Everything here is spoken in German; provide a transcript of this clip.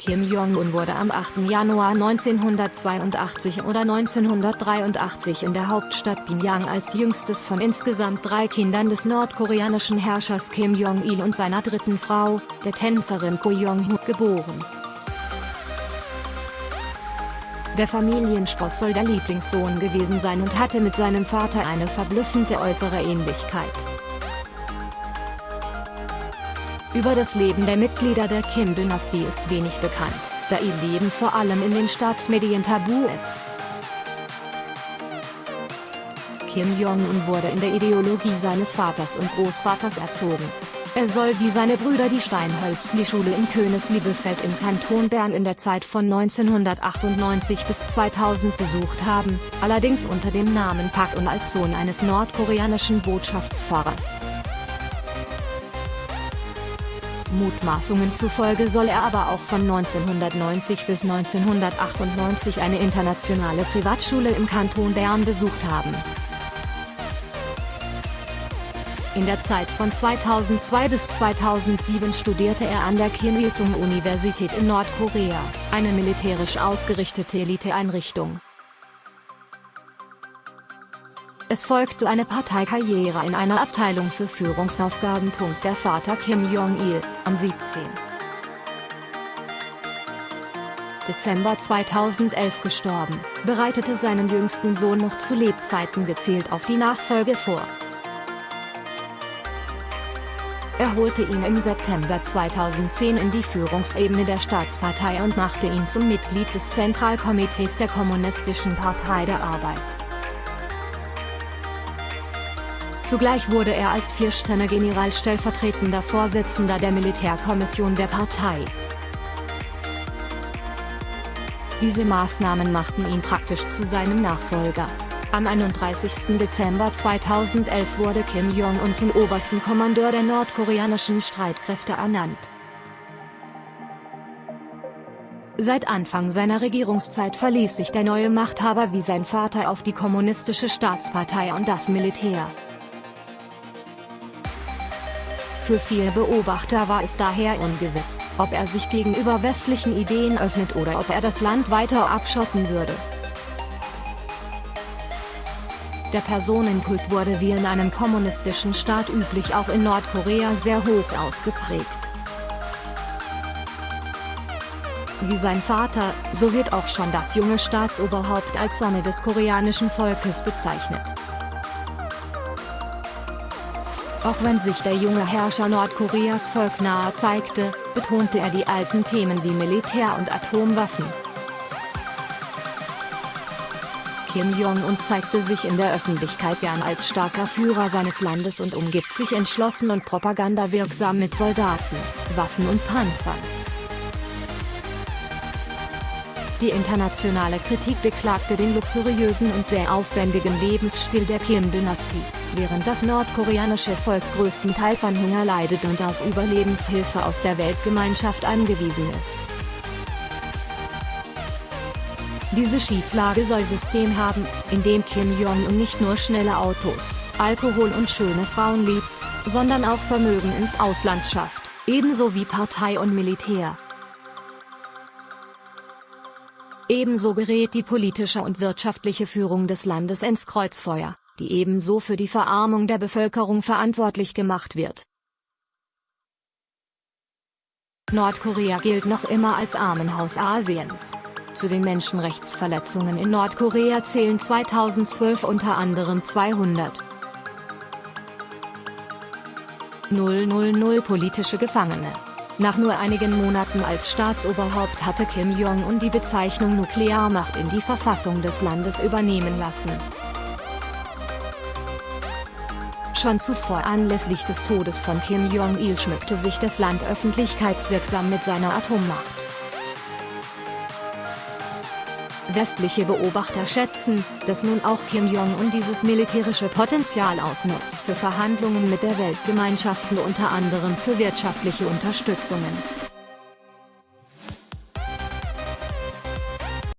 Kim Jong-un wurde am 8. Januar 1982 oder 1983 in der Hauptstadt Pyongyang als jüngstes von insgesamt drei Kindern des nordkoreanischen Herrschers Kim Jong-il und seiner dritten Frau, der Tänzerin Ko Jong-ho, geboren. Der Familienspross soll der Lieblingssohn gewesen sein und hatte mit seinem Vater eine verblüffende äußere Ähnlichkeit. Über das Leben der Mitglieder der Kim-Dynastie ist wenig bekannt, da ihr Leben vor allem in den Staatsmedien tabu ist. Kim Jong-un wurde in der Ideologie seines Vaters und Großvaters erzogen. Er soll wie seine Brüder die Steinhölzli-Schule in Königsliebefeld im Kanton Bern in der Zeit von 1998 bis 2000 besucht haben, allerdings unter dem Namen Pak und als Sohn eines nordkoreanischen Botschaftsfahrers. Mutmaßungen zufolge soll er aber auch von 1990 bis 1998 eine internationale Privatschule im Kanton Bern besucht haben. In der Zeit von 2002 bis 2007 studierte er an der Kim Il-sung-Universität in Nordkorea, eine militärisch ausgerichtete Eliteeinrichtung. Es folgte eine Parteikarriere in einer Abteilung für Führungsaufgaben. Der Vater Kim Jong-il, am 17. Dezember 2011 gestorben, bereitete seinen jüngsten Sohn noch zu Lebzeiten gezielt auf die Nachfolge vor. Er holte ihn im September 2010 in die Führungsebene der Staatspartei und machte ihn zum Mitglied des Zentralkomitees der Kommunistischen Partei der Arbeit. Zugleich wurde er als Viersterne-General stellvertretender Vorsitzender der Militärkommission der Partei. Diese Maßnahmen machten ihn praktisch zu seinem Nachfolger. Am 31. Dezember 2011 wurde Kim Jong-un zum obersten Kommandeur der nordkoreanischen Streitkräfte ernannt. Seit Anfang seiner Regierungszeit verließ sich der neue Machthaber wie sein Vater auf die kommunistische Staatspartei und das Militär. Für viele Beobachter war es daher ungewiss, ob er sich gegenüber westlichen Ideen öffnet oder ob er das Land weiter abschotten würde. Der Personenkult wurde wie in einem kommunistischen Staat üblich auch in Nordkorea sehr hoch ausgeprägt. Wie sein Vater, so wird auch schon das junge Staatsoberhaupt als Sonne des koreanischen Volkes bezeichnet. Auch wenn sich der junge Herrscher Nordkoreas Volk nahe zeigte, betonte er die alten Themen wie Militär und Atomwaffen. Kim Jong-un zeigte sich in der Öffentlichkeit gern als starker Führer seines Landes und umgibt sich entschlossen und propagandawirksam mit Soldaten, Waffen und Panzern. Die internationale Kritik beklagte den luxuriösen und sehr aufwendigen Lebensstil der Kim-Dynastie, während das nordkoreanische Volk größtenteils an Hunger leidet und auf Überlebenshilfe aus der Weltgemeinschaft angewiesen ist. Diese Schieflage soll System haben, in dem Kim Jong-un nicht nur schnelle Autos, Alkohol und schöne Frauen liebt, sondern auch Vermögen ins Ausland schafft, ebenso wie Partei und Militär. Ebenso gerät die politische und wirtschaftliche Führung des Landes ins Kreuzfeuer, die ebenso für die Verarmung der Bevölkerung verantwortlich gemacht wird. Nordkorea gilt noch immer als Armenhaus Asiens. Zu den Menschenrechtsverletzungen in Nordkorea zählen 2012 unter anderem 200 000 politische Gefangene. Nach nur einigen Monaten als Staatsoberhaupt hatte Kim Jong-un die Bezeichnung Nuklearmacht in die Verfassung des Landes übernehmen lassen. Schon zuvor anlässlich des Todes von Kim Jong-il schmückte sich das Land öffentlichkeitswirksam mit seiner Atommacht. Westliche Beobachter schätzen, dass nun auch Kim Jong-un dieses militärische Potenzial ausnutzt für Verhandlungen mit der Weltgemeinschaft und unter anderem für wirtschaftliche Unterstützungen.